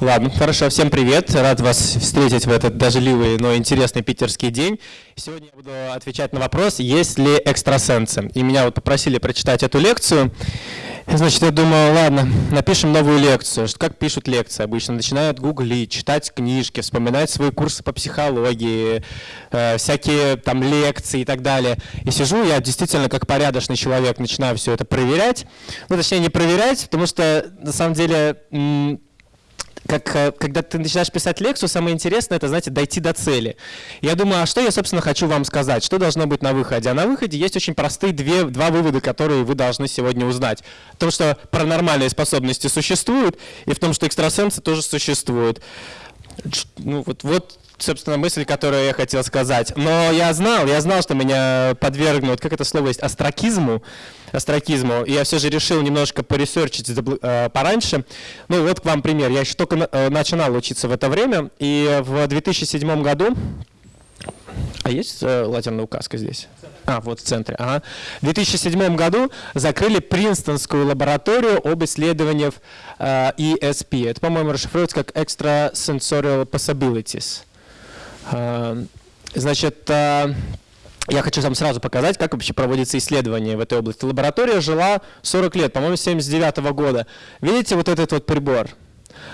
Ладно, хорошо, всем привет. Рад вас встретить в этот дождливый, но интересный питерский день. Сегодня я буду отвечать на вопрос, есть ли экстрасенсы. И меня вот попросили прочитать эту лекцию. Значит, я думаю, ладно, напишем новую лекцию. Как пишут лекции обычно? Начинают гуглить, читать книжки, вспоминать свои курсы по психологии, э, всякие там лекции и так далее. И сижу, я действительно как порядочный человек начинаю все это проверять. Ну, точнее, не проверять, потому что на самом деле как, э, когда ты начинаешь писать лекцию, самое интересное, это, знаете, дойти до цели. Я думаю, а что я, собственно, хочу вам сказать? Что должно быть на выходе? А на выходе есть очень простые две, два вывода, которые вы должны сегодня узнать. В том, что паранормальные способности существуют, и в том, что экстрасенсы тоже существуют. Ну, вот, вот собственно, мысль, которую я хотел сказать. Но я знал, я знал, что меня подвергнут, как это слово есть, астракизму, астракизму. И я все же решил немножко поресерчить э, пораньше. Ну вот к вам пример. Я еще только э, начинал учиться в это время. И в 2007 году а есть э, лазерная указка здесь? А, вот в центре. Ага. В 2007 году закрыли Принстонскую лабораторию об исследованиях э, ESP. Это, по-моему, расшифровывается как Extrasensorial Possibilities. Э, значит, э, я хочу вам сразу показать, как вообще проводится исследование в этой области. Лаборатория жила 40 лет, по-моему, с 79 -го года. Видите вот этот вот прибор?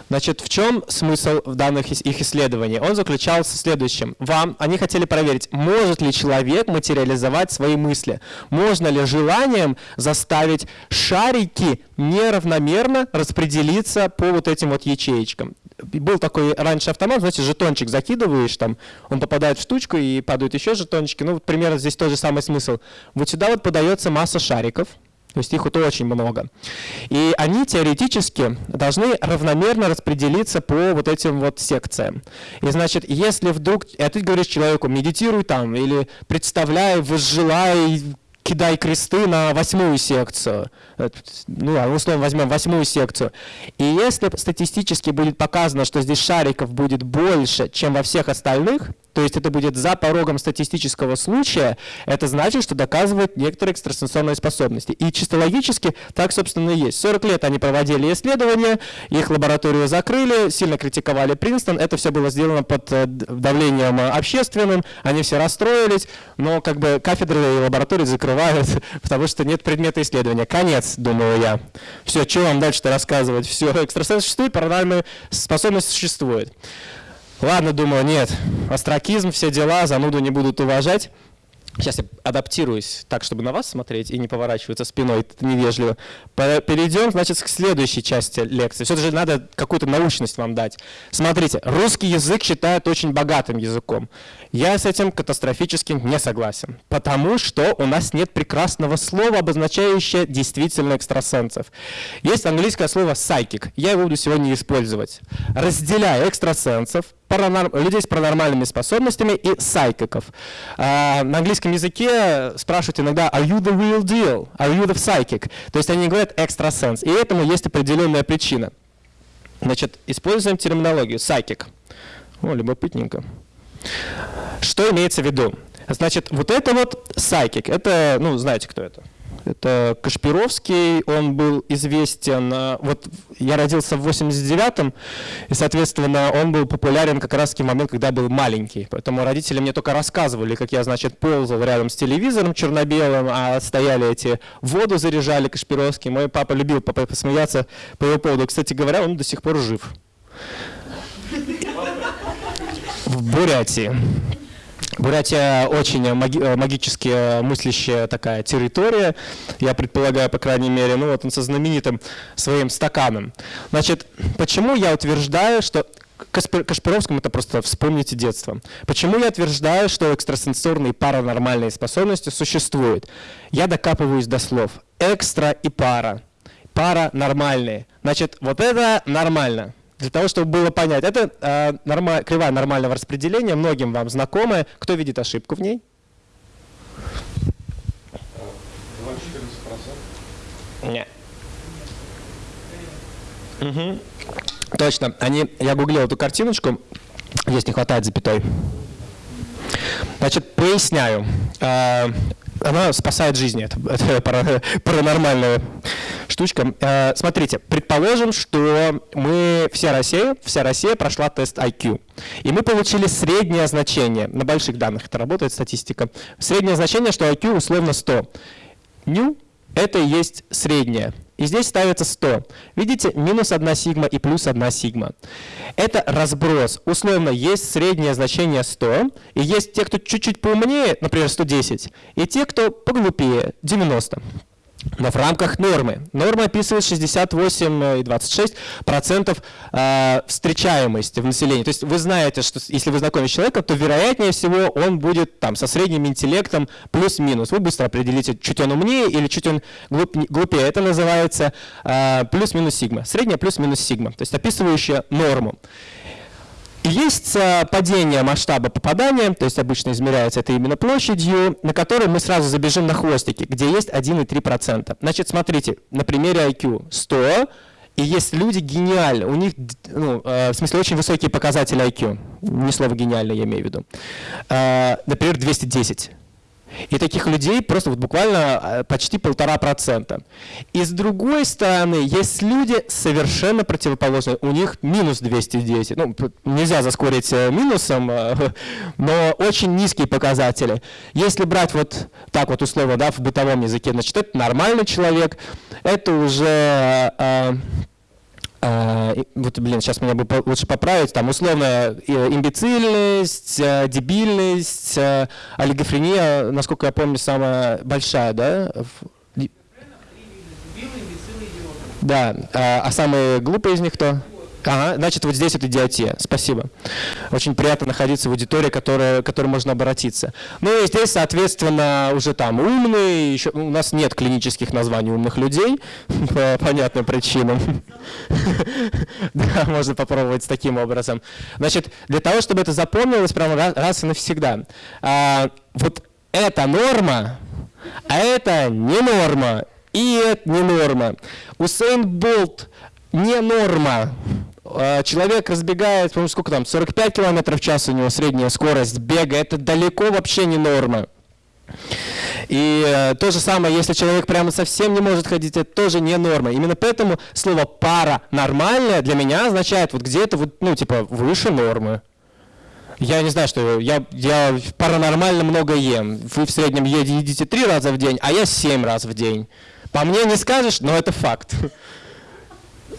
Значит, в чем смысл в данных их исследований? Он заключался в следующем. Вам, они хотели проверить, может ли человек материализовать свои мысли. Можно ли желанием заставить шарики неравномерно распределиться по вот этим вот ячеечкам. Был такой раньше автомат, знаете, жетончик закидываешь, там, он попадает в штучку и падают еще жетончики. Ну, вот примерно здесь тот же самый смысл. Вот сюда вот подается масса шариков, то есть их вот очень много. И они теоретически должны равномерно распределиться по вот этим вот секциям. И значит, если вдруг, а ты говоришь человеку, медитируй там, или представляй, возжелай, кидай кресты на восьмую секцию. Ну, а условно возьмем восьмую секцию. И если статистически будет показано, что здесь шариков будет больше, чем во всех остальных, то есть это будет за порогом статистического случая, это значит, что доказывает некоторые экстрасенсорные способности. И чисто логически так, собственно, и есть. 40 лет они проводили исследования, их лабораторию закрыли, сильно критиковали Принстон, это все было сделано под э, давлением общественным, они все расстроились, но как бы кафедры и лаборатории закрывают, потому что нет предмета исследования. Конец, думаю я. Все, что вам дальше-то рассказывать? Все, экстрасенс существует, паранормальная способность существует. Ладно, думаю, нет, астракизм, все дела, зануду не будут уважать. Сейчас я адаптируюсь так, чтобы на вас смотреть и не поворачиваться спиной, это невежливо. Перейдем, значит, к следующей части лекции. Все же надо какую-то научность вам дать. Смотрите, русский язык считают очень богатым языком. Я с этим катастрофически не согласен, потому что у нас нет прекрасного слова, обозначающего действительно экстрасенсов. Есть английское слово psychic, я его буду сегодня использовать. Разделяя экстрасенсов, паранорм... людей с паранормальными способностями и сайкиков. А, на английском языке спрашивают иногда «Are you the real deal? Are you the psychic?» То есть они говорят «экстрасенс». И этому есть определенная причина. Значит, используем терминологию «psychic». О, любопытненько. Что имеется в виду? Значит, вот это вот psychic, это, ну, знаете, кто это? Это Кашпировский, он был известен, э, вот я родился в 89-м, и, соответственно, он был популярен как раз в момент, когда был маленький. Поэтому родители мне только рассказывали, как я, значит, ползал рядом с телевизором черно-белым, а стояли эти, воду заряжали Кашпировский. Мой папа любил посмеяться по его поводу. Кстати говоря, он до сих пор жив. В Бурятии. Бурятия очень маги э, магически э, мыслящая такая территория, я предполагаю, по крайней мере, ну вот он со знаменитым своим стаканом. Значит, почему я утверждаю, что Кашпировскому это просто вспомните детство. Почему я утверждаю, что экстрасенсорные паранормальные способности существуют? Я докапываюсь до слов. Экстра и пара. Пара нормальные. Значит, вот это нормально для того, чтобы было понять. Это э, норма, кривая нормального распределения, многим вам знакомая. Кто видит ошибку в ней? 14%? Нет. Угу. Точно. Они, я гуглил эту картиночку, здесь не хватает запятой. Значит, поясняю. Она спасает жизни, это, это паранормальная штучка. Э, смотрите, предположим, что мы, вся Россия, вся Россия прошла тест IQ. И мы получили среднее значение. На больших данных это работает статистика. Среднее значение, что IQ условно 100. Ню – это и есть среднее. И здесь ставится 100. Видите, минус 1 сигма и плюс 1 сигма. Это разброс. Условно, есть среднее значение 100, и есть те, кто чуть-чуть поумнее, например, 110, и те, кто поглупее, 90 но в рамках нормы. Норма описывает 68,26% э, встречаемости в населении. То есть вы знаете, что если вы знакомы с человеком, то вероятнее всего он будет там со средним интеллектом плюс-минус. Вы быстро определите, чуть он умнее или чуть он глуп, глупее. Это называется э, плюс-минус сигма. Средняя плюс-минус сигма, то есть описывающая норму. Есть э, падение масштаба попадания, то есть обычно измеряется это именно площадью, на которой мы сразу забежим на хвостики, где есть 1,3%. Значит, смотрите, на примере IQ 100, и есть люди гениальные, у них, ну, э, в смысле, очень высокие показатели IQ, не слово гениально я имею в виду. Э, например, 210. И таких людей просто вот буквально э, почти полтора процента. И с другой стороны, есть люди совершенно противоположные. У них минус 210. Ну, нельзя заскорить э, минусом, э, но очень низкие показатели. Если брать вот так вот условно да, в бытовом языке, значит, это нормальный человек, это уже вот, блин, сейчас меня бы лучше поправить, там условно имбецильность, э, дебильность, э, олигофрения, насколько я помню, самая большая, да? Да, а, а самые глупые из них кто? Ага, значит, вот здесь вот идиотия. Спасибо. Очень приятно находиться в аудитории, к которой можно обратиться. Ну и здесь, соответственно, уже там умные, еще, у нас нет клинических названий умных людей по понятным причинам. Да, можно попробовать таким образом. Значит, для того, чтобы это запомнилось прямо раз и навсегда, а, вот эта норма, а это не норма, и это не норма. Усейн Болт не норма. А, человек разбегает, по сколько там, 45 км в час у него средняя скорость бега, это далеко вообще не норма. И э, то же самое, если человек прямо совсем не может ходить, это тоже не норма. Именно поэтому слово пара нормальное для меня означает вот где-то вот, ну, типа, выше нормы. Я не знаю, что я, я паранормально много ем. Вы в среднем едите три раза в день, а я семь раз в день. По мне не скажешь, но это факт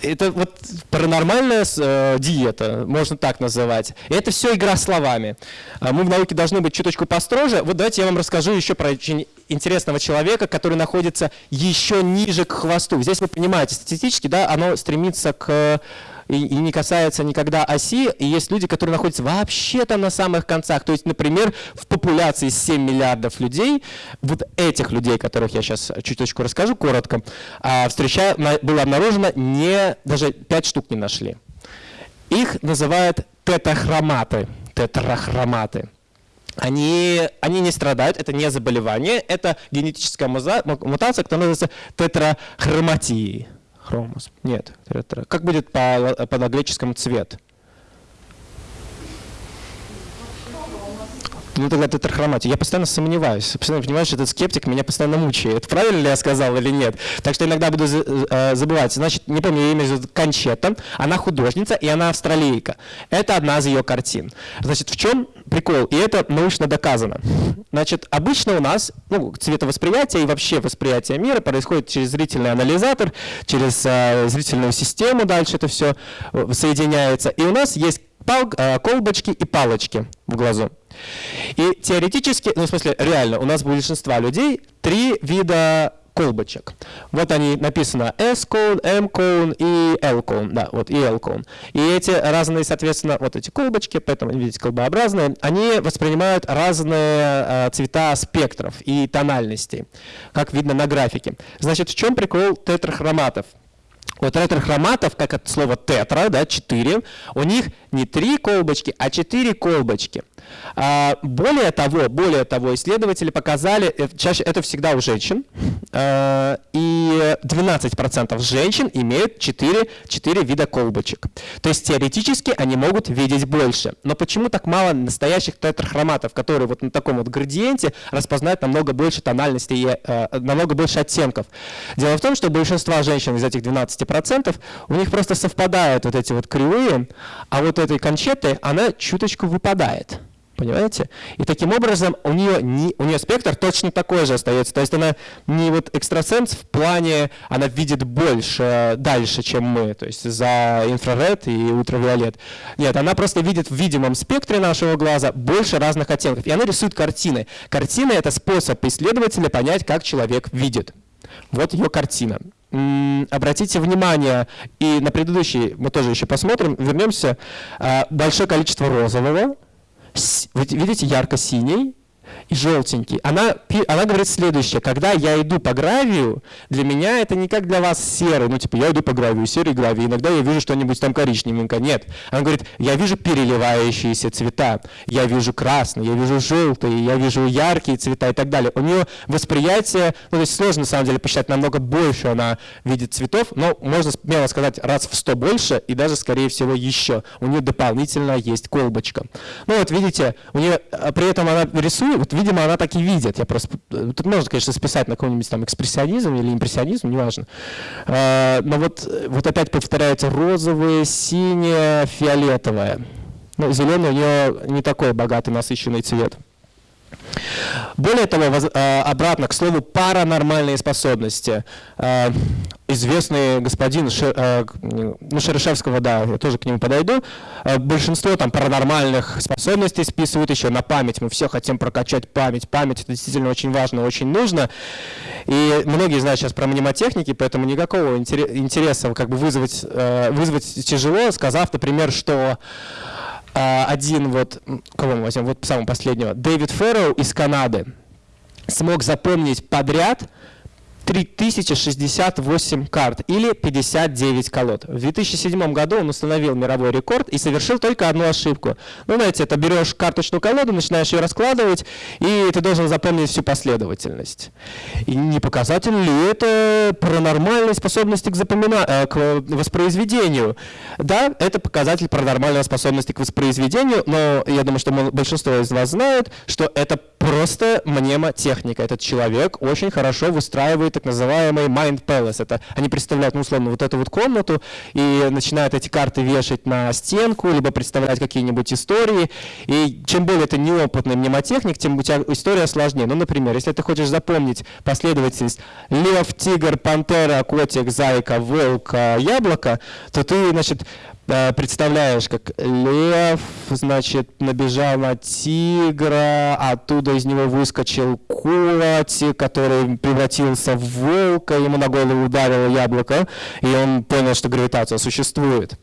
это вот паранормальная э, диета, можно так называть. И это все игра словами. А мы в науке должны быть чуточку построже. Вот давайте я вам расскажу еще про очень интересного человека, который находится еще ниже к хвосту. Здесь вы понимаете, статистически да, оно стремится к и, и не касается никогда оси. И есть люди, которые находятся вообще-то на самых концах. То есть, например, в популяции 7 миллиардов людей, вот этих людей, которых я сейчас чуточку расскажу коротко, а, встреча, было обнаружено не, даже 5 штук не нашли. Их называют тетрахроматы. Тетрахроматы. Они, они не страдают, это не заболевание, это генетическая мутация, которая называется тетрахроматией. Хромос. Нет. Как будет по, по греческому цвет? Ну тогда тетрахроматия. Я постоянно сомневаюсь. Постоянно понимаешь, этот скептик меня постоянно мучает. Правильно ли я сказал или нет? Так что иногда буду э, забывать. Значит, не помню, ее имя зовут Кончета. Она художница, и она австралийка. Это одна из ее картин. Значит, в чем прикол? И это научно доказано. Значит, обычно у нас ну, цветовосприятие и вообще восприятие мира происходит через зрительный анализатор, через э, зрительную систему дальше это все э, соединяется. И у нас есть э, колбочки и палочки в глазу. И теоретически, ну в смысле реально, у нас у большинства людей три вида колбочек. Вот они написано S-cone, M-cone и L-cone, да, вот и L-cone. И эти разные, соответственно, вот эти колбочки, поэтому, видите, колбообразные, они воспринимают разные э, цвета спектров и тональностей, как видно на графике. Значит, в чем прикол тетрахроматов? Вот тетрахроматов, как от слова тетра, да, 4, у них не три колбочки, а четыре колбочки. А, более того, более того, исследователи показали, э, чаще это всегда у женщин, а, и 12% женщин имеют 4, 4 вида колбочек. То есть теоретически они могут видеть больше. Но почему так мало настоящих тетрахроматов, которые вот на таком вот градиенте распознают намного больше тональностей, э, намного больше оттенков? Дело в том, что большинство женщин из этих 12% у них просто совпадают вот эти вот кривые, а вот этой кончеты она чуточку выпадает. Понимаете? И таким образом у нее, не, у нее спектр точно такой же остается. То есть она не вот экстрасенс в плане, она видит больше, дальше, чем мы, то есть за инфраред и ультравиолет. Нет, она просто видит в видимом спектре нашего глаза больше разных оттенков. И она рисует картины. Картины — это способ исследователя понять, как человек видит. Вот ее картина. Обратите внимание, и на предыдущий мы тоже еще посмотрим, вернемся, а, большое количество розового, видите, ярко-синий, и желтенький. Она, она говорит следующее. Когда я иду по гравию, для меня это не как для вас серый. Ну, типа, я иду по гравию, серый гравий. Иногда я вижу что-нибудь там коричневенькое. Нет. Она говорит, я вижу переливающиеся цвета. Я вижу красный, я вижу желтый, я вижу яркие цвета и так далее. У нее восприятие, ну, то есть сложно, на самом деле, посчитать, намного больше она видит цветов, но можно смело сказать, раз в сто больше и даже, скорее всего, еще. У нее дополнительно есть колбочка. Ну, вот видите, у нее, а при этом она рисует, видимо, она так и видит. Я просто, э, тут можно, конечно, списать на какой-нибудь там экспрессионизм или импрессионизм, неважно. А, но вот, вот опять повторяются розовые, синее, фиолетовое. Ну, зеленый у нее не такой богатый, насыщенный цвет. Более того, а, обратно к слову паранормальные способности. А, известный господин а, ну, Шерешевского, да, я тоже к нему подойду. Большинство там паранормальных способностей списывают еще на память. Мы все хотим прокачать память. Память это действительно очень важно, очень нужно. И многие знают сейчас про мнемотехники, поэтому никакого интереса как бы вызвать, вызвать тяжело, сказав, например, что один вот, кого мы возьмем, вот самого последнего, Дэвид Фэрроу из Канады смог запомнить подряд 3068 карт или 59 колод. В 2007 году он установил мировой рекорд и совершил только одну ошибку. Ну, знаете, это берешь карточную колоду, начинаешь ее раскладывать, и ты должен запомнить всю последовательность. И не показатель ли это паранормальной способности к, запомина... Э, к воспроизведению? Да, это показатель паранормальной способности к воспроизведению, но я думаю, что большинство из вас знают, что это просто мнемотехника. Этот человек очень хорошо выстраивает так называемый Mind Palace. Это они представляют, ну, условно, вот эту вот комнату и начинают эти карты вешать на стенку, либо представлять какие-нибудь истории. И чем более ты неопытный мнемотехник, тем у тебя история сложнее. Ну, например, если ты хочешь запомнить последовательность лев, тигр, пантера, котик, зайка, волк, яблоко, то ты, значит, представляешь, как лев, значит, набежал на тигра, оттуда из него выскочил котик, который превратился в волка, ему на голову ударило яблоко, и он понял, что гравитация существует.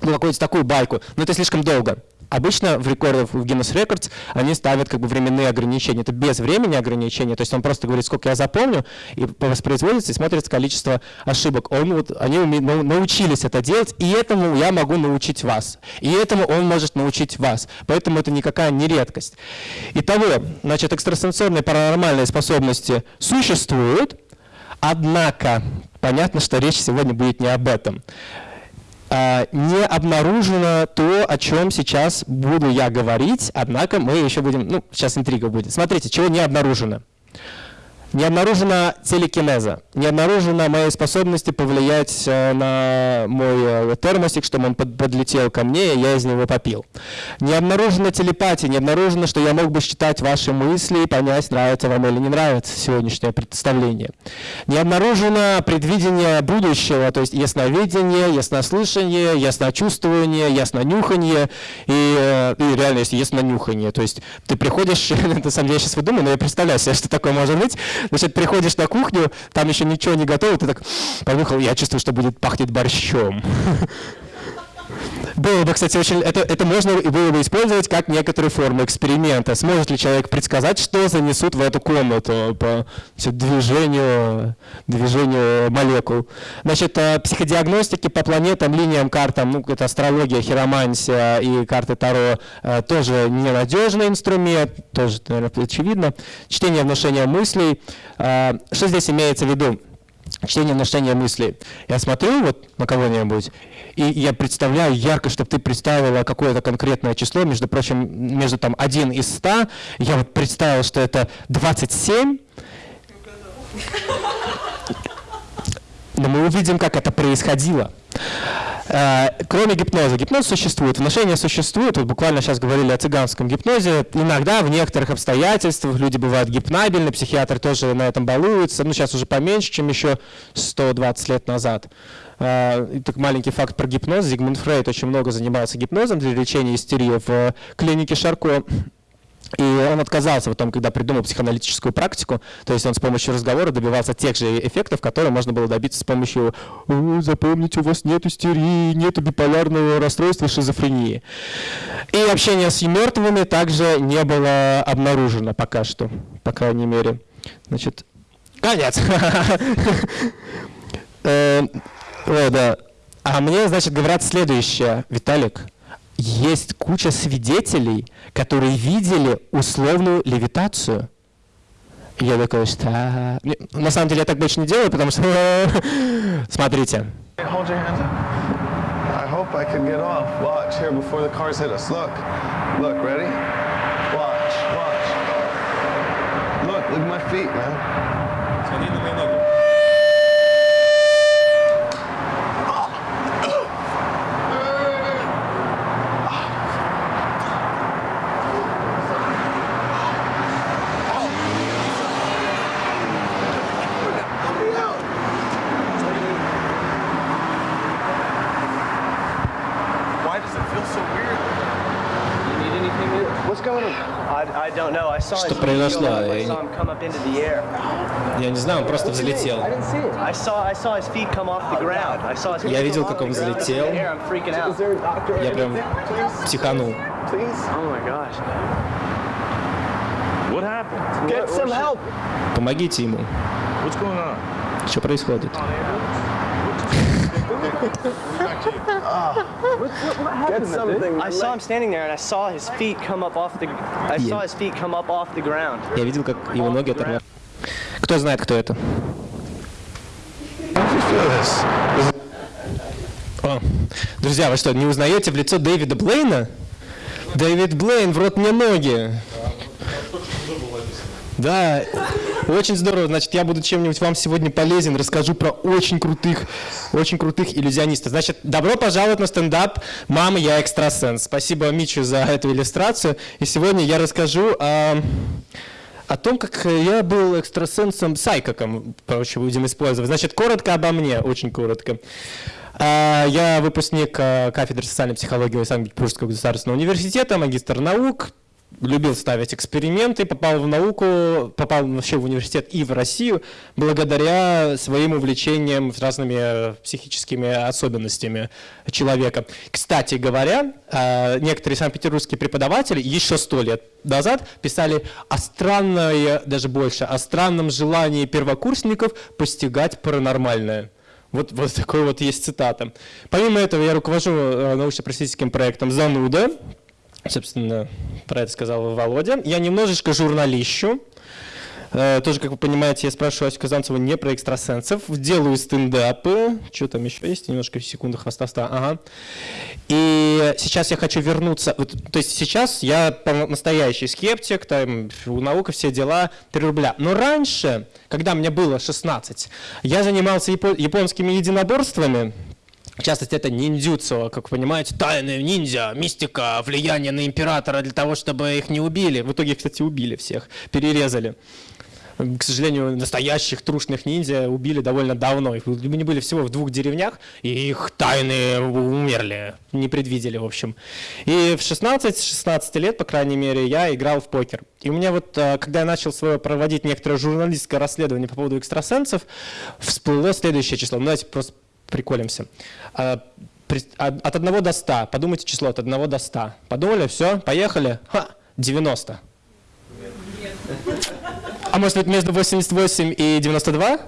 Ну, какую-то такую байку. Но это слишком долго. Обычно в рекордах в Guinness Records они ставят как бы временные ограничения. Это без времени ограничения, то есть он просто говорит, сколько я запомню, и воспроизводится, и смотрится количество ошибок. Он, вот, они научились это делать, и этому я могу научить вас. И этому он может научить вас. Поэтому это никакая не редкость. Итого, значит, экстрасенсорные паранормальные способности существуют, однако понятно, что речь сегодня будет не об этом. А, не обнаружено то, о чем сейчас буду я говорить, однако мы еще будем, ну, сейчас интрига будет. Смотрите, чего не обнаружено. Не обнаружена телекинеза, не обнаружена моей способности повлиять э, на мой э, термосик, чтобы он подлетел ко мне, и я из него попил. Не обнаружена телепатия, не обнаружено, что я мог бы считать ваши мысли и понять, нравится вам или не нравится сегодняшнее представление. Не обнаружено предвидение будущего, то есть ясновидение, яснослышание, ясночувствование, яснонюхание и, э, и реально есть яснонюхание. То есть ты приходишь, на самом деле я сейчас выдумаю, но я представляю себе, что такое может быть, Значит, приходишь на кухню, там еще ничего не готово, ты так понюхал, я чувствую, что будет пахнет борщом. Было бы, кстати, очень... Это, это можно было бы использовать как некоторые формы эксперимента. Сможет ли человек предсказать, что занесут в эту комнату по движению, движению молекул? Значит, э, психодиагностики по планетам, линиям, картам, ну, это астрология, хиромантия и карты Таро, э, тоже ненадежный инструмент, тоже, наверное, очевидно. Чтение внушения мыслей. Э, что здесь имеется в виду? Чтение внушения мыслей. Я смотрю вот на кого-нибудь, и я представляю ярко, чтобы ты представила какое-то конкретное число, между прочим, между там 1 и 100, я вот представил, что это 27, но мы увидим, как это происходило. Э, кроме гипноза. Гипноз существует, вношение существует. Вот буквально сейчас говорили о цыганском гипнозе. Иногда в некоторых обстоятельствах люди бывают гипнабельны, психиатры тоже на этом балуются. Ну, сейчас уже поменьше, чем еще 120 лет назад. Э, и так маленький факт про гипноз. Зигмунд Фрейд очень много занимался гипнозом для лечения истерии в клинике Шарко. И он отказался потом, когда придумал психоаналитическую практику, то есть он с помощью разговора добивался тех же эффектов, которые можно было добиться с помощью «запомните, у вас нет истерии, нет биполярного расстройства, шизофрении». И общение с мертвыми также не было обнаружено пока что, по крайней мере. Значит, конец. Э, о, да. А мне, значит, говорят следующее, Виталик, есть куча свидетелей, которые видели условную левитацию. Я такой, что... На самом деле я так больше не делаю, потому что... Смотрите. Look, look at my feet, man. Смотри на мои ноги. Что произошло? Я не знаю, он просто взлетел. Я видел, как он взлетел. Я прям психанул. Помогите ему. Что происходит? Get something. I saw him standing there, and I saw his feet come up off the. Я видел, как его ноги оторвали. Кто знает, кто это? О, друзья, вы что, не узнаете в лицо Дэвида Блейна? Дэвид Блейн, в рот мне ноги. Да, очень здорово. Значит, я буду чем-нибудь вам сегодня полезен, расскажу про очень крутых, очень крутых иллюзионистов. Значит, добро пожаловать на стендап «Мама, я экстрасенс». Спасибо Мичу за эту иллюстрацию. И сегодня я расскажу о, о том, как я был экстрасенсом, сайкоком, короче, будем использовать. Значит, коротко обо мне, очень коротко. А, я выпускник а, кафедры социальной психологии Санкт-Петербургского государственного университета, магистр наук, любил ставить эксперименты, попал в науку, попал вообще в университет и в Россию благодаря своим увлечениям разными э, психическими особенностями человека. Кстати говоря, э, некоторые санкт-петербургские преподаватели еще сто лет назад писали о странной, даже больше, о странном желании первокурсников постигать паранормальное. Вот, вот такой вот есть цитата. Помимо этого, я руковожу э, научно-просветительским проектом «Зануда», Собственно, про это сказал Володя. Я немножечко журналищу. Э, тоже, как вы понимаете, я спрашиваю Асю Казанцеву не про экстрасенсов. Делаю стендапы. Что там еще есть? Немножко секунды хвостовства. Ага. И сейчас я хочу вернуться. То есть сейчас я настоящий скептик, там у наука все дела, 3 рубля. Но раньше, когда мне было 16, я занимался японскими единоборствами, в частности, это ниндзюцу, как вы понимаете, тайные ниндзя, мистика, влияние на императора для того, чтобы их не убили. В итоге, кстати, убили всех, перерезали. К сожалению, настоящих трушных ниндзя убили довольно давно. Их они были всего в двух деревнях, и их тайны умерли, не предвидели, в общем. И в 16-16 лет, по крайней мере, я играл в покер. И у меня вот, э, когда я начал свое проводить некоторое журналистское расследование по поводу экстрасенсов, всплыло следующее число. Ну, давайте просто приколимся. А, от 1 до 100. Подумайте число от 1 до 100. Подумали? Все? Поехали? Ха! 90. А может быть между 88 и 92?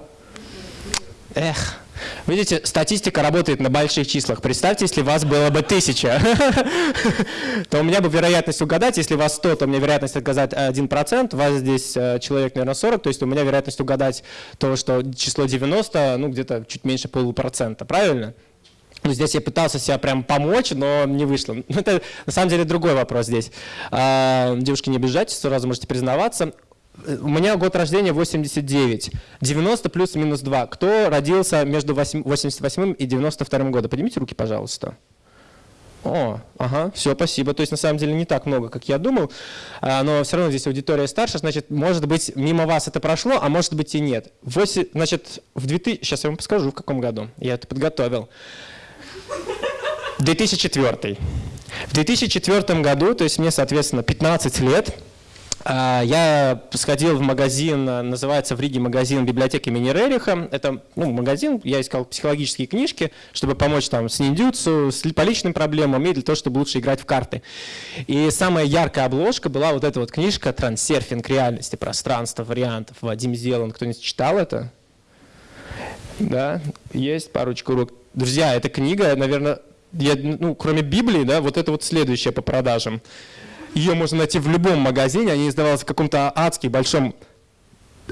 Эх. Видите, статистика работает на больших числах. Представьте, если вас было бы 1000, то у меня бы вероятность угадать, если вас 100, то у меня вероятность угадать 1%, у вас здесь э, человек, наверное, 40, то есть у меня вероятность угадать то, что число 90, ну, где-то чуть меньше полупроцента, правильно? Ну, здесь я пытался себя прям помочь, но не вышло. Это на самом деле другой вопрос здесь. А, девушки, не обижайтесь, сразу можете признаваться. У меня год рождения 89. 90 плюс-минус 2. Кто родился между 88 и 92 годом? Поднимите руки, пожалуйста. О, ага, все, спасибо. То есть на самом деле не так много, как я думал, а, но все равно здесь аудитория старше, значит, может быть, мимо вас это прошло, а может быть и нет. 8, значит, в 2000, сейчас я вам подскажу, в каком году, я это подготовил. 2004. В 2004 году, то есть мне, соответственно, 15 лет, я сходил в магазин, называется в Риге магазин библиотеки имени Рериха. Это ну, магазин, я искал психологические книжки, чтобы помочь там с ниндзюцу, с, по личным проблемам и для того, чтобы лучше играть в карты. И самая яркая обложка была вот эта вот книжка «Трансерфинг реальности, пространства, вариантов». Вадим Зелан, кто-нибудь читал это? Да, есть парочку рук. Друзья, эта книга, наверное, я, ну, кроме Библии, да, вот это вот следующее по продажам. Ее можно найти в любом магазине, они издавались в каком-то адски большом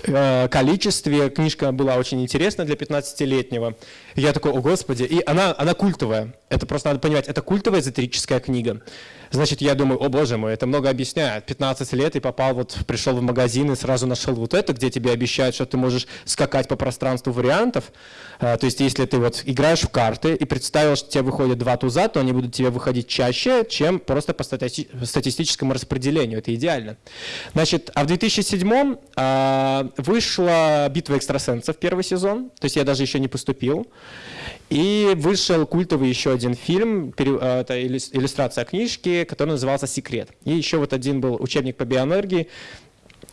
э, количестве. Книжка была очень интересна для 15-летнего. Я такой, о господи. И она, она культовая. Это просто надо понимать, это культовая эзотерическая книга. Значит, я думаю, о боже мой, это много объясняет. 15 лет и попал, вот пришел в магазин и сразу нашел вот это, где тебе обещают, что ты можешь скакать по пространству вариантов. А, то есть, если ты вот играешь в карты и представил, что тебе выходят два туза, то они будут тебе выходить чаще, чем просто по стати статистическому распределению. Это идеально. Значит, а в 2007 а, вышла «Битва экстрасенсов» первый сезон. То есть, я даже еще не поступил. И вышел культовый еще один фильм, э, это иллюстрация книжки, который назывался «Секрет». И еще вот один был учебник по биоэнергии,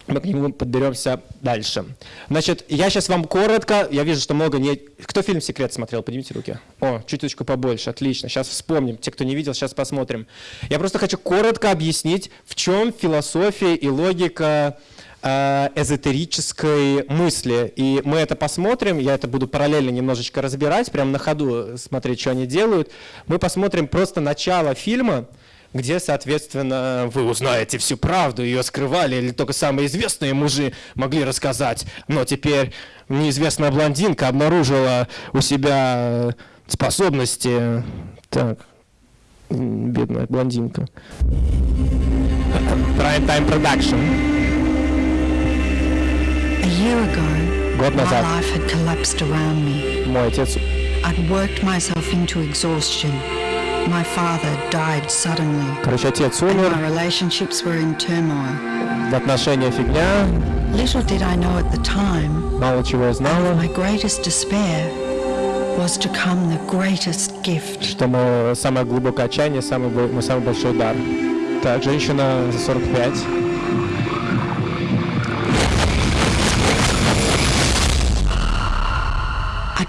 мы к нему подберемся дальше. Значит, я сейчас вам коротко, я вижу, что много не... Кто фильм «Секрет» смотрел? Поднимите руки. О, чуточку побольше, отлично. Сейчас вспомним. Те, кто не видел, сейчас посмотрим. Я просто хочу коротко объяснить, в чем философия и логика Э, эзотерической мысли. И мы это посмотрим, я это буду параллельно немножечко разбирать, прямо на ходу смотреть, что они делают. Мы посмотрим просто начало фильма, где, соответственно, вы узнаете всю правду, ее скрывали, или только самые известные мужи могли рассказать. Но теперь неизвестная блондинка обнаружила у себя способности... Так, бедная блондинка. Prime Time Production ago, Год назад мой отец I'd worked myself into exhaustion. My father died suddenly. Короче, отец And умер, my relationships were in turmoil. отношения фигня, Little did I know at the time, мало чего я знала, my greatest despair was to come the greatest gift. что мы самое глубокое отчаяние, самый, бо- мой самый большой дар. Так, женщина за 45.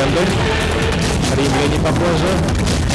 London. Hari ini Papua Zoo.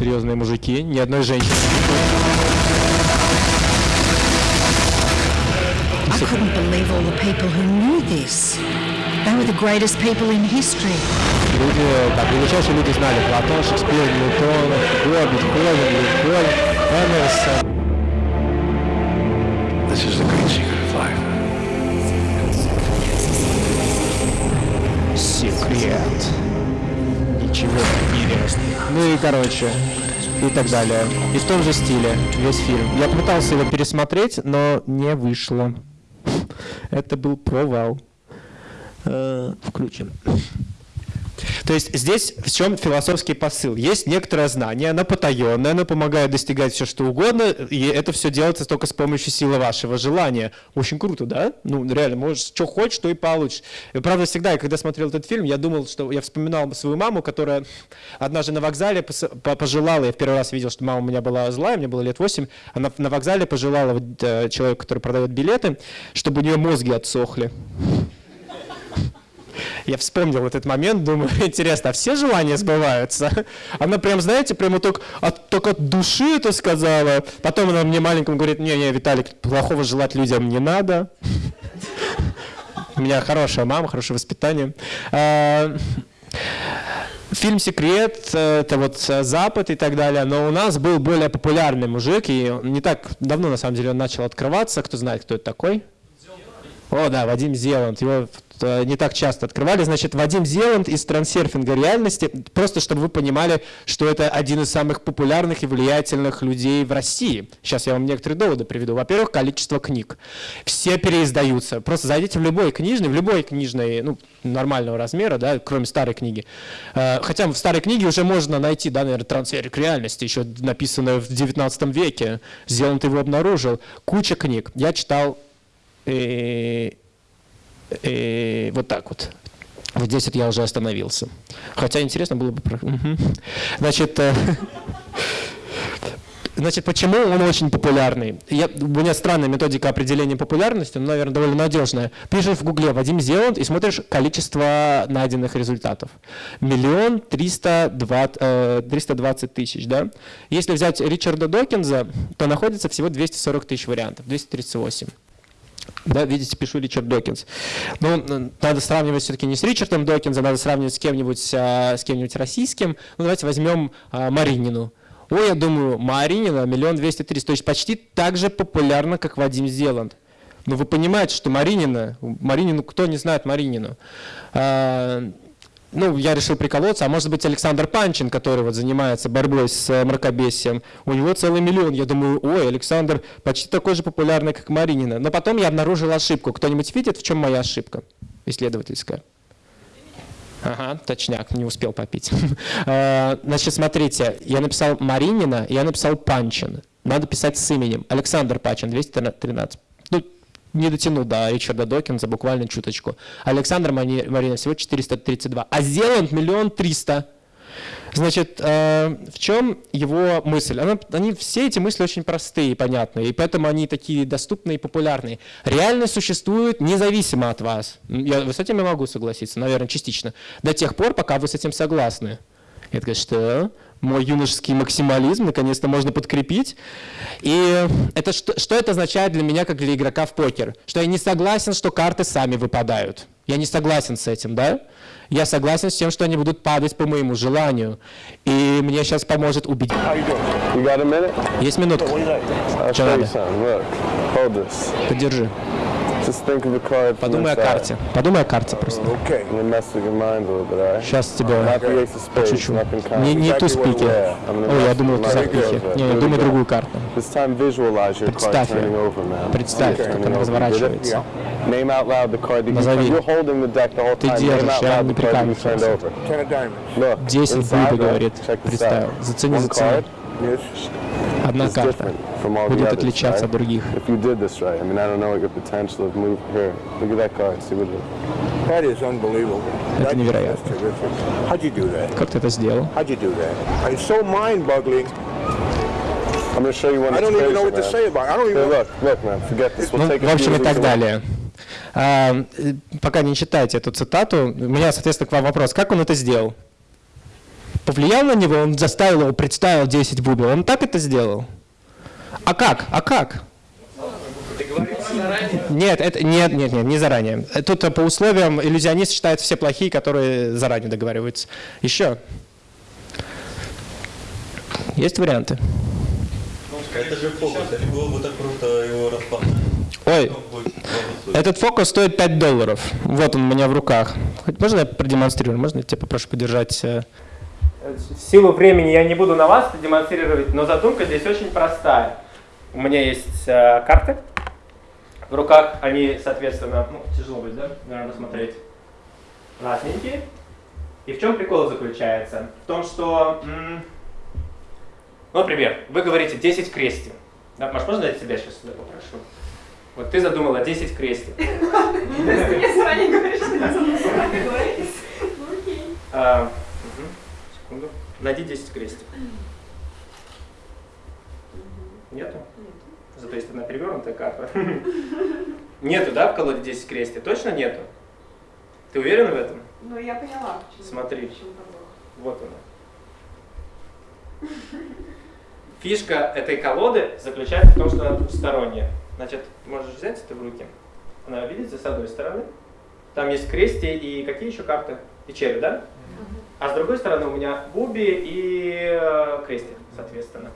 Серьезные мужики, ни одной женщины. I couldn't believe all the people who knew this. They were the greatest people in history. Люди, так, величайшие люди знали Платон, Шекспир, Ньютон, Фуко, Бетховен, Линкольн, Эмерсон. Короче, и так далее. И в том же стиле весь фильм. Я пытался его пересмотреть, но не вышло. Это был провал. Э, Включим. То есть здесь в чем философский посыл? Есть некоторое знание, оно потаенное, оно помогает достигать все что угодно, и это все делается только с помощью силы вашего желания. Очень круто, да? Ну, реально, можешь, что хочешь, то и получишь. Правда, всегда, когда смотрел этот фильм, я думал, что я вспоминал свою маму, которая однажды на вокзале пожелала, я в первый раз видел, что мама у меня была злая, мне было лет 8, она на вокзале пожелала э, человеку, который продает билеты, чтобы у нее мозги отсохли. Я вспомнил этот момент, думаю, интересно, а все желания сбываются? Она прям, знаете, прямо только от, только от души это сказала. Потом она мне маленькому говорит, не-не, Виталик, плохого желать людям не надо. У меня хорошая мама, хорошее воспитание. А, Фильм «Секрет» — это вот Запад и так далее, но у нас был более популярный мужик, и не так давно, на самом деле, он начал открываться. Кто знает, кто это такой? О, да, Вадим Зеланд. Его не так часто открывали. Значит, Вадим Зеланд из трансерфинга реальности. Просто чтобы вы понимали, что это один из самых популярных и влиятельных людей в России. Сейчас я вам некоторые доводы приведу. Во-первых, количество книг. Все переиздаются. Просто зайдите в любой книжный, в любой книжной, ну, нормального размера, да, кроме старой книги. Э, Хотя в старой книге уже можно найти, да, наверное, трансфер реальности, еще написанное в 19 веке. Зеланд его обнаружил. Куча книг. Я читал э, вот так вот. Вот здесь вот я уже остановился. Хотя интересно было бы... Мгм. Значит, э, значит, почему он очень популярный? Я, у меня странная методика определения популярности, но, наверное, довольно надежная. Пишешь в гугле Вадим Зеланд и смотришь количество найденных результатов. Миллион триста двадцать э, 320 тысяч, да? Если взять Ричарда Докинза, то находится всего 240 тысяч вариантов, 238. Да, видите, пишу Ричард Докинс. Ну, надо сравнивать все-таки не с Ричардом Докинзом, надо сравнивать с кем-нибудь, а, с кем-нибудь российским. Ну, давайте возьмем а, Маринину. Ой, я думаю, Маринина миллион двести тридцать, то есть почти так же популярна, как Вадим Зеланд. Но вы понимаете, что Маринина, Маринину, кто не знает Маринину? А, ну, я решил приколоться, а может быть Александр Панчин, который вот занимается борьбой с э, мракобесием, у него целый миллион. Я думаю, ой, Александр почти такой же популярный, как Маринина. Но потом я обнаружил ошибку. Кто-нибудь видит, в чем моя ошибка исследовательская? Ага, точняк, не успел попить. А, Значит, смотрите, я написал Маринина, я написал Панчин. Надо писать с именем. Александр Панчин, 213. Не дотянул до Ричарда Докинза буквально чуточку. Александр Марина всего 432. А Зеланд миллион триста. Значит, э, в чем его мысль? Она- они, все эти мысли очень простые и понятные, и поэтому они такие доступные и популярные. Реальность существует независимо от вас. Я, с этим я могу согласиться, наверное, частично. До тех пор, пока вы с этим согласны. Я такая, что? Мой юношеский максимализм наконец-то можно подкрепить. И это что, что это означает для меня, как для игрока в покер? Что я не согласен, что карты сами выпадают. Я не согласен с этим, да? Я согласен с тем, что они будут падать по моему желанию. И мне сейчас поможет убедить. Есть минутка. Что надо? Подержи. Just think of a card from Подумай о карте. Подумай о карте просто. Okay. I'm gonna mess with your mind a little bit, all right? Сейчас тебе kind. Не, не туз пики. Yeah, I'm gonna Ой, я думал, with туза your пики. mind. Не, we думай другую карту. This time visualize your card Представь turning её. over, man. Представь, как она разворачивается. Get it? Name out loud the card that you Назови. You're holding the deck the whole Ты time. Name держишь, out я loud не прикалываюсь. Десять right? говорит. Check this Представь. out. Зацени, One зацени. Одна карта будет отличаться от других. Это невероятно. Как ты это сделал? How'd you do that? It's so mind-boggling. I'm going to show you one I that's don't even crazy, know what to man. say about it. I don't Here, even. look, look, man. Forget this. We'll Ну, take в общем, и так далее. А, э, пока не читайте эту цитату, у меня, соответственно, к вам вопрос. Как он это сделал? Повлиял на него, он заставил его, представил 10 бубел. Он так это сделал? А как? А как? Нет, это, нет, нет, нет, не заранее. Тут по условиям иллюзионист считает все плохие, которые заранее договариваются. Еще. Есть варианты? Это же фокус, это так круто его распознать. Ой, этот фокус стоит 5 долларов. Вот он у меня в руках. Можно я продемонстрирую? Можно я тебя попрошу подержать? В силу времени я не буду на вас это демонстрировать, но задумка здесь очень простая. У меня есть э, карты. В руках они, соответственно, ну, тяжело будет, да, наверное, смотреть, разненькие. И в чем прикол заключается? В том, что, ну, например, вы говорите 10 крестин. Да, Маш, можно я тебя сейчас сюда попрошу? Вот ты задумала 10 крестин. Мне заранее говоришь, что я заранее говорить. Секунду. Найди 10 крестик. Нету? Зато есть одна перевернутая карта. Нету, да, в колоде 10 крестик? Точно нету? Ты уверена в этом? Ну, я поняла. Смотри. Вот она. Фишка этой колоды заключается в том, что она двухсторонняя. Значит, можешь взять это в руки. Она, видите, с одной стороны. Там есть крести и какие еще карты? И черви, да? А с другой стороны у меня буби и э, крести, соответственно.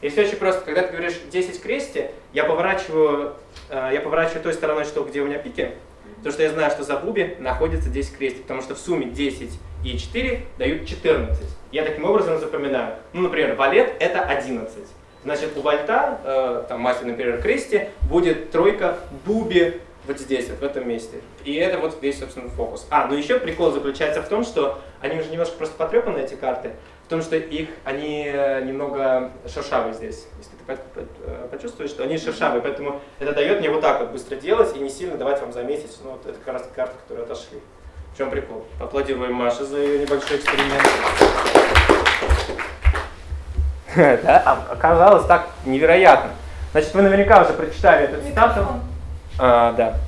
И все очень просто. Когда ты говоришь 10 крести, я поворачиваю, э, я поворачиваю той стороной, что, где у меня пики, потому что я знаю, что за буби находится 10 крестик, потому что в сумме 10 и 4 дают 14. Я таким образом запоминаю. Ну, например, валет это 11. Значит, у вальта, э, там мастер, например, крести, будет тройка буби вот здесь, вот в этом месте. И это вот весь, собственно, фокус. А, ну еще прикол заключается в том, что они уже немножко просто потрепаны, эти карты, в том, что их, они э, немного шершавые здесь. Если ты э, почувствуешь, что они шершавые, поэтому это дает мне вот так вот быстро делать и не сильно давать вам заметить. Ну, вот это как раз карты, которые отошли. В чем прикол? Аплодируем Маше за ее небольшой эксперимент. Да, а оказалось так невероятно. Значит, вы наверняка уже прочитали эту цитату. А, да.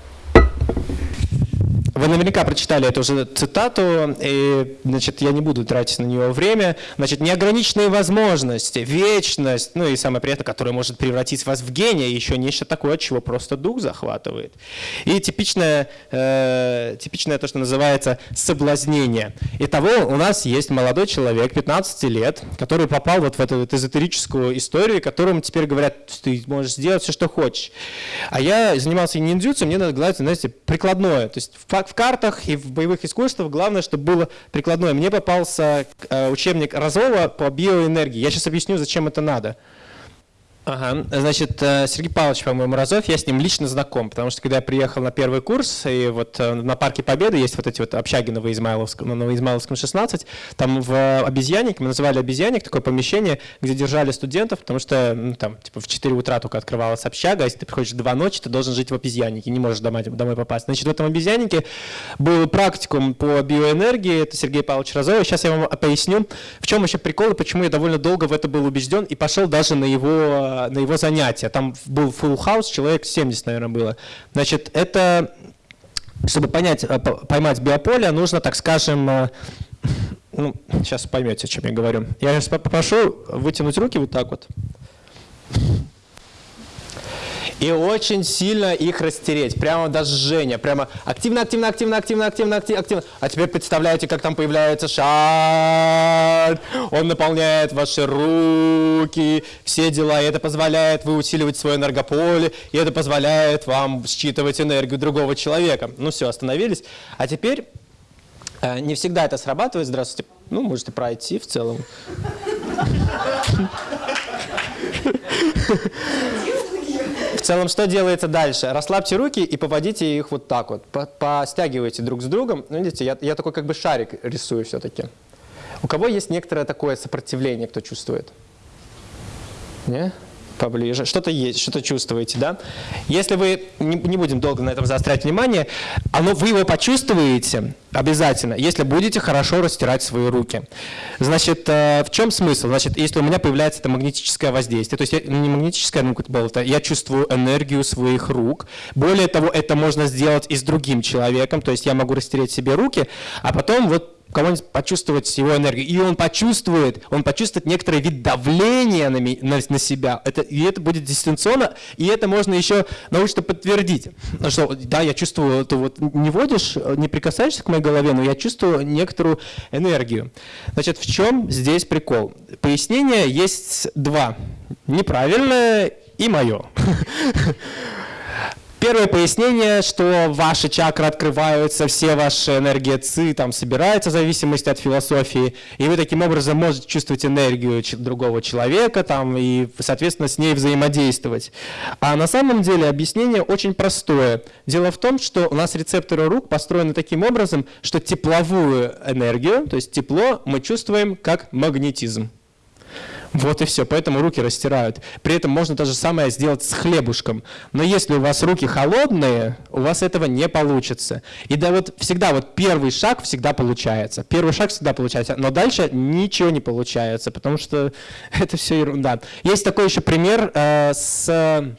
Вы наверняка прочитали эту уже цитату, и значит, я не буду тратить на нее время. Значит, неограниченные возможности, вечность, ну и самое приятное, которое может превратить вас в гения, еще нечто такое, от чего просто дух захватывает. И типичное, э, типичное то, что называется соблазнение. Итого у нас есть молодой человек, 15 лет, который попал вот в эту вот эзотерическую историю, которому теперь говорят, ты можешь сделать все, что хочешь. А я занимался ниндзюцу, мне надо, знаете, прикладное. То есть факт в картах и в боевых искусствах главное, чтобы было прикладное. Мне попался э, учебник Разова по биоэнергии. Я сейчас объясню, зачем это надо. Ага, значит, э, Сергей Павлович, по-моему, Разов, я с ним лично знаком, потому что когда я приехал на первый курс, и вот э, на Парке Победы есть вот эти вот общаги на Новоизмайловском 16, там в обезьяннике, мы называли обезьянник, такое помещение, где держали студентов, потому что ну, там типа в 4 утра только открывалась общага, а если ты приходишь в 2 ночи, ты должен жить в обезьяннике, не можешь домой, домой попасть. Значит, в этом обезьяннике был практикум по биоэнергии, это Сергей Павлович Разов, сейчас я вам поясню, в чем еще прикол и почему я довольно долго в это был убежден и пошел даже на его на его занятия. Там был full house, человек 70, наверное, было. Значит, это, чтобы понять, э, поймать биополе, нужно, так скажем, э, ну, сейчас поймете, о чем я говорю. Я сейчас попрошу вытянуть руки вот так вот и очень сильно их растереть. Прямо даже жжение. Прямо активно, активно, активно, активно, активно, активно, активно. А теперь представляете, как там появляется шар. Он наполняет ваши руки, все дела. И это позволяет вы усиливать свое энергополе. И это позволяет вам считывать энергию другого человека. Ну все, остановились. А теперь э, не всегда это срабатывает. Здравствуйте. Ну, можете пройти в целом. В целом, что делается дальше? Расслабьте руки и поводите их вот так вот. Постягивайте друг с другом. Ну, видите, я, я такой как бы шарик рисую все-таки. У кого есть некоторое такое сопротивление, кто чувствует? Не? Поближе, что-то есть, что-то чувствуете, да? Если вы, не, не будем долго на этом заострять внимание, оно, вы его почувствуете обязательно, если будете хорошо растирать свои руки. Значит, э, в чем смысл? Значит, если у меня появляется это магнетическое воздействие, то есть я, не магнетическое, ну, это, я чувствую энергию своих рук. Более того, это можно сделать и с другим человеком, то есть я могу растереть себе руки, а потом вот кого-нибудь почувствовать его энергию. И он почувствует, он почувствует некоторый вид давления на, на, на себя. Это, и это будет дистанционно, и это можно еще научно подтвердить. Ну Что, да, я чувствую, ты вот не водишь, не прикасаешься к моей голове, но я чувствую некоторую энергию. Значит, в чем здесь прикол? Пояснения есть два. Неправильное и мое. Первое пояснение, что ваши чакры открываются, все ваши энергии ЦИ там собираются в зависимости от философии, и вы таким образом можете чувствовать энергию другого человека там, и, соответственно, с ней взаимодействовать. А на самом деле объяснение очень простое. Дело в том, что у нас рецепторы рук построены таким образом, что тепловую энергию, то есть тепло, мы чувствуем как магнетизм. Вот и все, поэтому руки растирают. При этом можно то же самое сделать с хлебушком. Но если у вас руки холодные, у вас этого не получится. И да вот всегда вот первый шаг всегда получается. Первый шаг всегда получается, но дальше ничего не получается, потому что это все ерунда. Есть такой еще пример э, с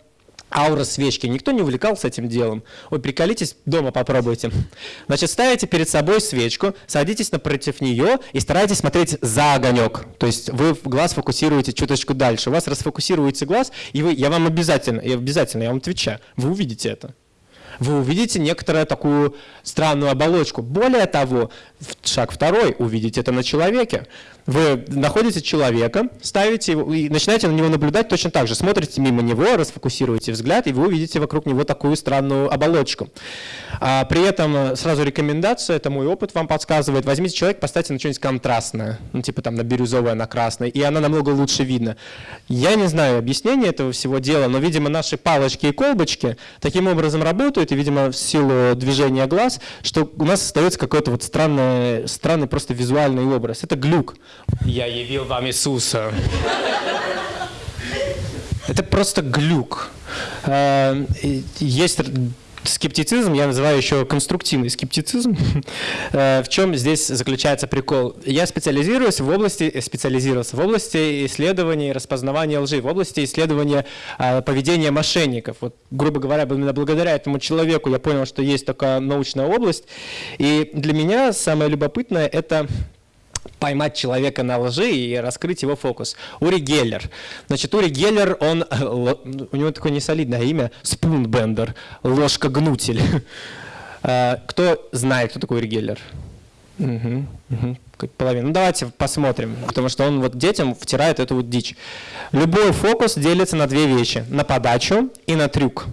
аура свечки. Никто не увлекался этим делом. Ой, приколитесь, дома попробуйте. Значит, ставите перед собой свечку, садитесь напротив нее и старайтесь смотреть за огонек. То есть вы глаз фокусируете чуточку дальше. У вас расфокусируется глаз, и вы, я вам обязательно, я обязательно, я вам отвечаю, вы увидите это. Вы увидите некоторую такую странную оболочку. Более того, шаг второй, увидите это на человеке. Вы находите человека, ставите его и начинаете на него наблюдать точно так же. Смотрите мимо него, расфокусируете взгляд, и вы увидите вокруг него такую странную оболочку. А, при этом э, сразу рекомендация, это мой опыт вам подсказывает, возьмите человека, поставьте на что-нибудь контрастное, ну типа там на бирюзовое, на красное, и она намного лучше видно. Я не знаю объяснения этого всего дела, но, видимо, наши палочки и колбочки таким образом работают, и, видимо, в силу движения глаз, что у нас остается какой-то вот странный, странный просто визуальный образ. Это глюк. Я явил вам Иисуса. Это просто глюк. И Есть скептицизм, я называю еще конструктивный скептицизм. Э, В чем здесь заключается прикол? Я специализируюсь в области, э, специализировался в области исследования и распознавания лжи, в области исследования э, поведения мошенников. Вот, грубо говоря, именно благодаря этому человеку я понял, что есть такая научная область. И для меня самое любопытное – это поймать человека на лжи и раскрыть его фокус. Ури Геллер. Значит, Ури Геллер, он, э, у него такое несолидное имя, Спунбендер, ложка-гнутель. Э, Кто знает, кто такой Ури Геллер? Мгм, как половина. Ну давайте посмотрим, потому что он вот детям втирает эту вот дичь. Любой фокус делится на две вещи, на подачу и на трюк.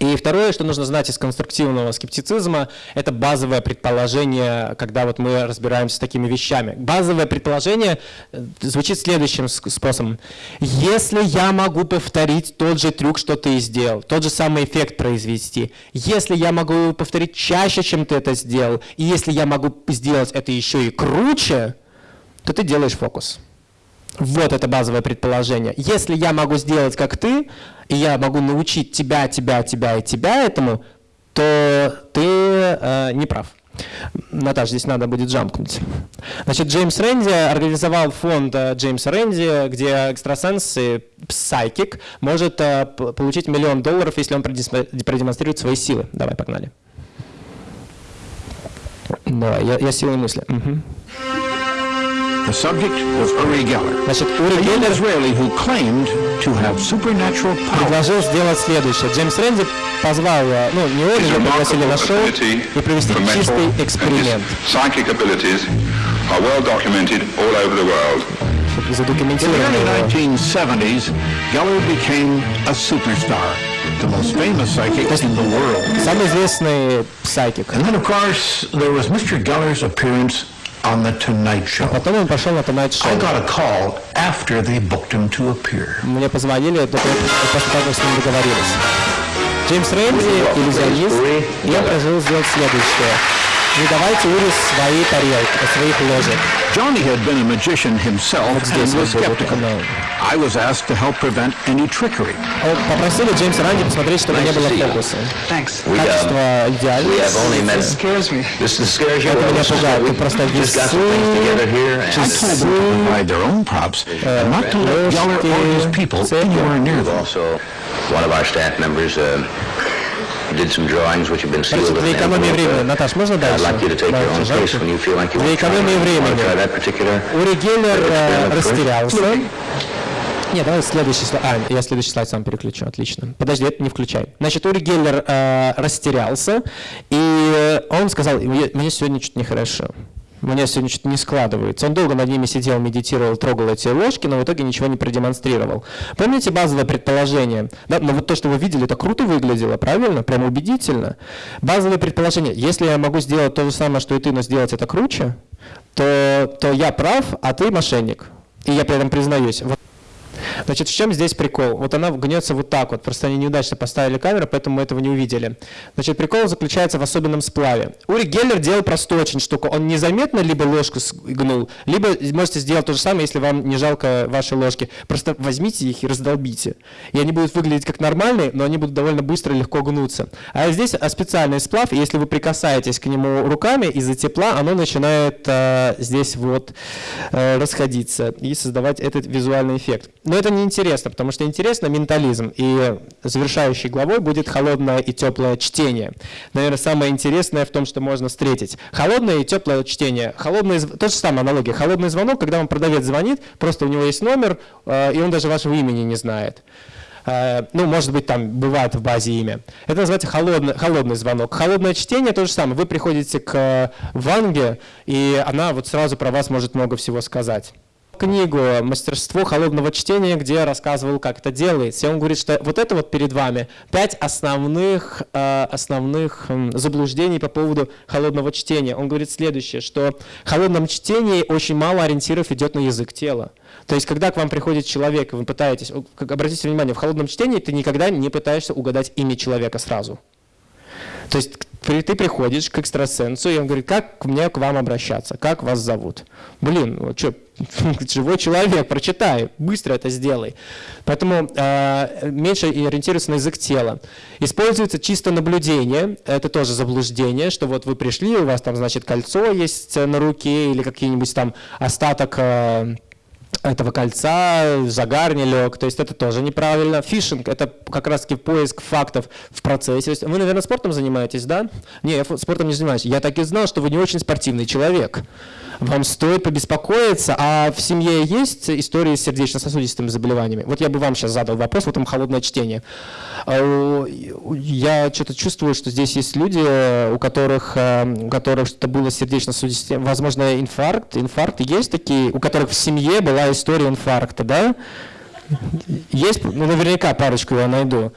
И второе, что нужно знать из конструктивного скептицизма, это базовое предположение, когда вот мы разбираемся с такими вещами. Базовое предположение э, звучит следующим способом. Если я могу повторить тот же трюк, что ты сделал, тот же самый эффект произвести, если я могу его повторить чаще, чем ты это сделал, и если я могу сделать это еще и круче, то ты делаешь фокус. Вот это базовое предположение. Если я могу сделать как ты, и я могу научить тебя, тебя, тебя и тебя этому, то ты э, не прав. Наташа, здесь надо будет джампнуть. Значит, Джеймс Рэнди организовал фонд э, Джеймса Рэнди, где экстрасенс и псайкик может э, получить миллион долларов, если он продемонстрирует свои силы. Давай, погнали. Давай, я, я силой мысли. Мгм. The subject was Uri Geller, Значит, Ури a young Геллер Israeli who claimed to have supernatural power. предложил сделать следующее. Джеймс Рэнди позвал, э, ну, не он, его пригласили на шоу и провести чистый эксперимент. psychic abilities are well documented all over the world. In the early Задокументировано. 1970s, Geller became a superstar, the most famous psychic in the world. Самый известный псайкик. And then, of course, there was Mr. Geller's appearance on The Tonight Show. Потом он пошел на Tonight I Show. got a call after they booked him to appear. Мне позвонили только после того, как с ним договорились. Джеймс Рэнди, иллюзионист, и он предложил сделать следующее. Не давайте Ури свои тарелки, своих ложек. Johnny had been a magician himself Вот здесь and was вот был skeptical. канал. I was asked to help prevent any trickery. О, Попросили Джеймса Ранди посмотреть, чтобы не было фокуса. Thanks. Качество идеальное. Scares me. This scares you. Это меня пугает. Тут просто весы, I told them to часы, provide their own props and not to let Geller or his people цепи. anywhere near them. Also, one of our staff members uh, did some drawings which have been sealed. Для with an экономии envelope. времени. Наташ, можно I'd дальше? like you to take your own Дальше, case дальше. when you feel like you Для want to try, экономии want to времени. try that particular Ури Геллер э, experiment first. растерялся. Нет, давай следующий слайд. А, я следующий слайд сам переключу, отлично. Подожди, это не включай. Значит, Ури Геллер э, растерялся, и он сказал, мне, сегодня что-то нехорошо. Мне сегодня что-то не складывается. Он долго над ними сидел, медитировал, трогал эти ложки, но в итоге ничего не продемонстрировал. Помните базовое предположение? Да, но вот то, что вы видели, это круто выглядело, правильно? Прям убедительно. Базовое предположение. Если я могу сделать то же самое, что и ты, но сделать это круче, то, то я прав, а ты мошенник. И я при этом признаюсь. Значит, в чем здесь прикол? Вот она гнется вот так вот, просто они неудачно поставили камеру, поэтому мы этого не увидели. Значит, прикол заключается в особенном сплаве. Ури Геллер делал простую очень штуку. Он незаметно либо ложку гнул, либо можете сделать то же самое, если вам не жалко ваши ложки. Просто возьмите их и раздолбите. И они будут выглядеть как нормальные, но они будут довольно быстро и легко гнуться. А здесь а, специальный сплав, и если вы прикасаетесь к нему руками, из-за тепла оно начинает э, здесь вот э, расходиться и создавать этот визуальный эффект. Но это не интересно, потому что интересно ментализм. И завершающей главой будет холодное и теплое чтение. Наверное, самое интересное в том, что можно встретить. Холодное и теплое чтение. Холодный, то же самое аналогия. Холодный звонок, когда вам продавец звонит, просто у него есть номер, э, и он даже вашего имени не знает. Э, Ну, может быть, там бывает в базе имя. Это называется холодный, холодный звонок. Холодное чтение то же самое. Вы приходите к э, Ванге, и она вот сразу про вас может много всего сказать книгу «Мастерство холодного чтения», где я рассказывал, как это делается. И он говорит, что вот это вот перед вами пять основных, э, основных заблуждений по поводу холодного чтения. Он говорит следующее, что в холодном чтении очень мало ориентиров идет на язык тела. То есть, когда к вам приходит человек, вы пытаетесь, обратите внимание, в холодном чтении ты никогда не пытаешься угадать имя человека сразу. То есть ты приходишь к экстрасенсу, и он говорит, как мне к вам обращаться, как вас зовут? Блин, вот что, живой человек, прочитай, быстро это сделай. Поэтому э, меньше ориентируется на язык тела. Используется чисто наблюдение, это тоже заблуждение, что вот вы пришли, у вас там, значит, кольцо есть на руке или какие-нибудь там остаток э, этого кольца, загар не лег, то есть это тоже неправильно. Фишинг – это как раз-таки поиск фактов в процессе. Вы, наверное, спортом занимаетесь, да? Не, я спортом не занимаюсь. Я так и знал, что вы не очень спортивный человек. Вам стоит побеспокоиться, а в семье есть истории с сердечно-сосудистыми заболеваниями? Вот я бы вам сейчас задал вопрос, вот там холодное чтение. А, Я что-то чувствую, что здесь есть люди, у которых, э, у которых что-то было сердечно-сосудистое, возможно, инфаркт, инфаркт, есть такие, у которых в семье была история инфаркта, да? Есть, ну, наверняка парочку я найду.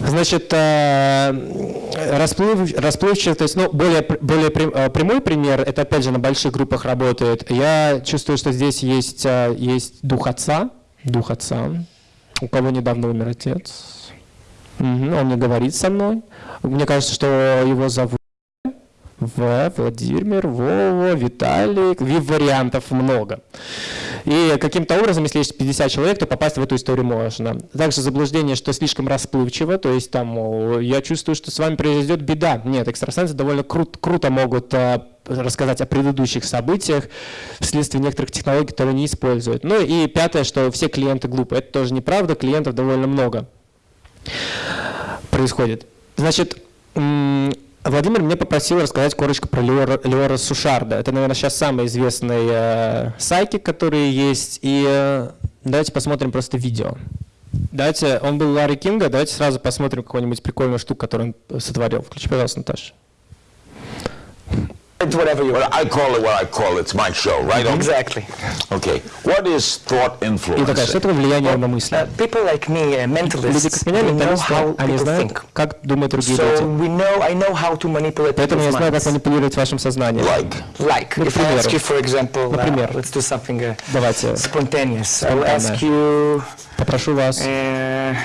Значит, э, расплыв, расплывчатый, то есть, ну, более, более э, прямой пример, это опять же на больших группах работает. Я чувствую, что здесь есть, э, есть дух отца, дух отца, у кого недавно умер отец. Он не говорит со мной. Мне кажется, что его зовут В, Владимир, Вова, Виталик. Ви- Вариантов много. И каким-то образом, если есть 50 человек, то попасть в эту историю можно. Также заблуждение, что слишком расплывчиво, то есть там, я чувствую, что с вами произойдет беда. Нет, экстрасенсы довольно крут- круто могут э, рассказать о предыдущих событиях вследствие некоторых технологий, которые не используют. Ну и пятое, что все клиенты глупые. Это тоже неправда, клиентов довольно много происходит. Значит, Владимир меня попросил рассказать коротко про Леора, Сушарда. Это, наверное, сейчас самый известный э, сайкик, который есть. И э, давайте посмотрим просто видео. Давайте, он был Ларри Кинга, давайте сразу посмотрим какую-нибудь прикольную штуку, которую он сотворил. Включи, пожалуйста, Наташа. It's whatever you want. I call it what I call it. It's my show, right? Exactly. Okay. What is thought И influence? такая, что такое влияние на мысли? Uh, people like me, uh, Люди, mentalists, как меня, we know менталисты, how они people знают, think. как думают другие So люди. we know, I know how to manipulate Поэтому я people's знаю, как minds. манипулировать вашим сознанием. Like. Like, Ну, к if I ask примеру. you, for example, uh, Например. let's do something uh, Давайте, spontaneous. I will Спонтанное. ask you, попрошу вас, uh,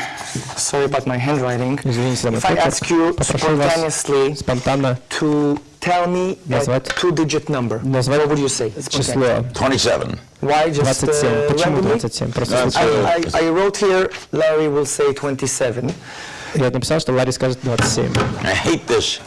sorry about my handwriting. извините за мой If I почерк, ask you попрошу вас spontaneously спонтанно to tell me a Назвать. two-digit number, назвать what would you say? число 27. Why just 27. uh, Почему randomly? 27? Просто That's случайно. I, I, I wrote here, Larry will say 27. Я написал, что Ларри скажет 27. I hate this.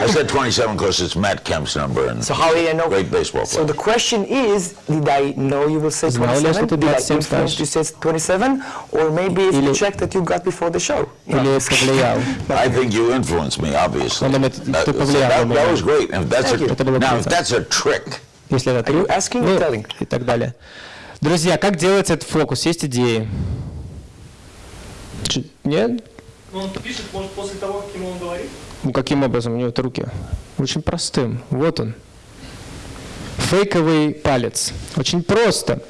I said 27 because it's Matt Kemp's number and So how did I know? great baseball So player. the question is, did I know you will say Знал ли я, что 27? ты Did I 27 influence скажешь? you say 27? Or maybe it's Или- the check that you got before the show? Или повлиял? I think you influenced me, obviously. Он думает, That, ты so повлиял that, на that меня. was great. And if that's Thank you. a, Это было now, if круто. that's a trick, Если это Are you трудно, asking or ну, telling? и так далее. Друзья, как делается этот фокус? Есть идеи? Ч- Нет? Он пишет, может, после того, как ему он говорит? Ну, каким образом? У него это руки. Очень простым. Вот он. Фейковый палец. Очень просто.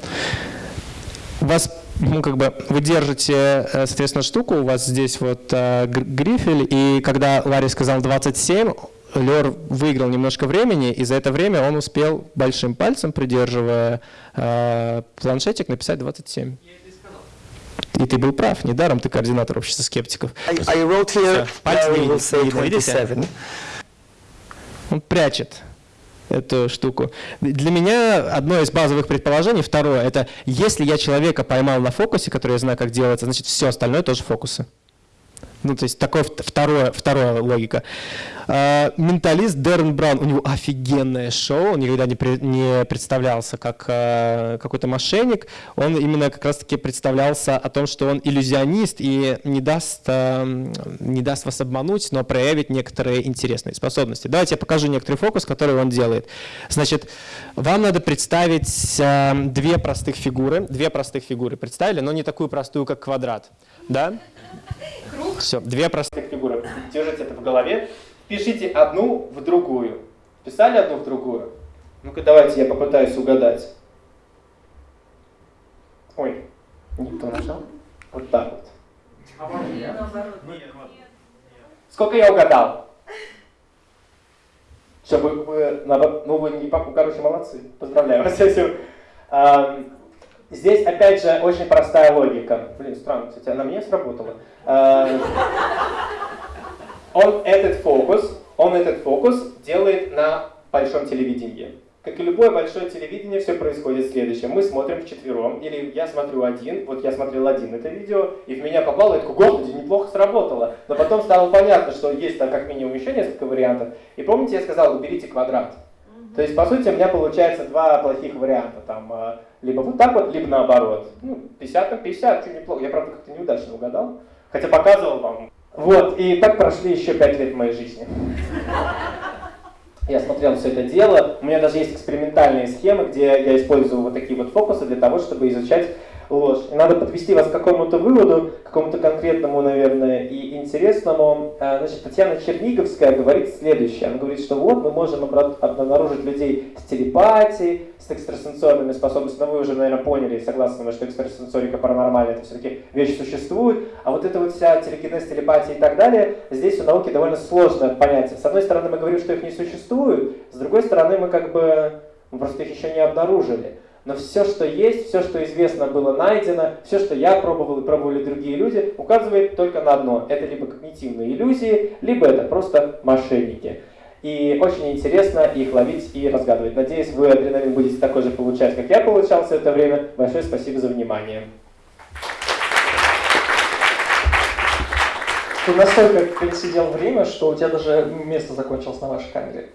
У вас, ну, как бы, вы держите, э, соответственно, штуку, у вас здесь вот э, гр- грифель, и когда Ларри сказал 27, Лер выиграл немножко времени, и за это время он успел большим пальцем, придерживая э, планшетик, написать 27. И ты был прав, недаром ты координатор общества скептиков. I, I wrote here, Всё, пальцы Larry не will видно, say не видно, видите? 27. Он прячет эту штуку. Для меня одно из базовых предположений, второе, это если я человека поймал на фокусе, который я знаю, как делается, значит все остальное тоже фокусы. Ну, то есть такое вт- второе, вторая логика. А, менталист Дэрен Браун, у него офигенное шоу, он никогда не, при- не представлялся как а, какой-то мошенник, он именно как раз-таки представлялся о том, что он иллюзионист и не даст, а, не даст вас обмануть, но проявит некоторые интересные способности. Давайте я покажу некоторый фокус, который он делает. Значит, вам надо представить а, две простых фигуры, две простых фигуры представили, но не такую простую, как квадрат, да? Все, две простых фигуры. Держите это в голове. Пишите одну в другую. Писали одну в другую? Ну-ка, давайте я попытаюсь угадать. Ой, не то нажал. Вот так вот. Сколько я угадал? Чтобы вы, наоборот- ну вы не папу, короче, молодцы. Поздравляю вас. Здесь, опять же, очень простая логика. Блин, странно, кстати, она мне сработала. Ам, Он этот фокус, он этот фокус делает на большом телевидении. Как и любое большое телевидение, все происходит следующее. Мы смотрим вчетвером, или я смотрю один, вот я смотрел один это видео, и в меня попало, я такой, господи, неплохо сработало. Но потом стало понятно, что есть там как минимум еще несколько вариантов. И помните, я сказал, уберите квадрат. То есть, по сути, у меня получается два плохих варианта. Там, э, либо вот так вот, либо наоборот. Ну, 50 на 50, что неплохо. Я, правда, как-то неудачно угадал. Хотя показывал вам. Вот, и так прошли еще пять лет моей жизни. Я смотрел все это дело. У меня даже есть экспериментальные схемы, где я использую вот такие вот фокусы для того, чтобы изучать ложь. И надо подвести вас к какому-то выводу, какому-то конкретному, наверное, и интересному. А, Значит, Татьяна Черниговская говорит следующее. Она говорит, что вот мы можем обнаружить людей с телепатией, с экстрасенсорными способностями. Но вы уже, наверное, поняли, согласны что экстрасенсорика паранормальная, это все-таки вещь существует. А вот эта вот вся телекинез, телепатия и так далее, здесь у науки довольно сложное понятие. С одной стороны, мы говорим, что их не существует, с другой стороны, мы как бы мы просто их еще не обнаружили. Но все, что есть, все, что известно, было найдено, все, что я пробовал и пробовали другие люди, указывает только на одно. Это либо когнитивные иллюзии, либо это просто мошенники. И очень интересно их ловить и разгадывать. Надеюсь, вы адреналин будете такой же получать, как я получал все это время. Большое спасибо за внимание. Ты настолько пересидел время, что у тебя даже место закончилось на вашей камере.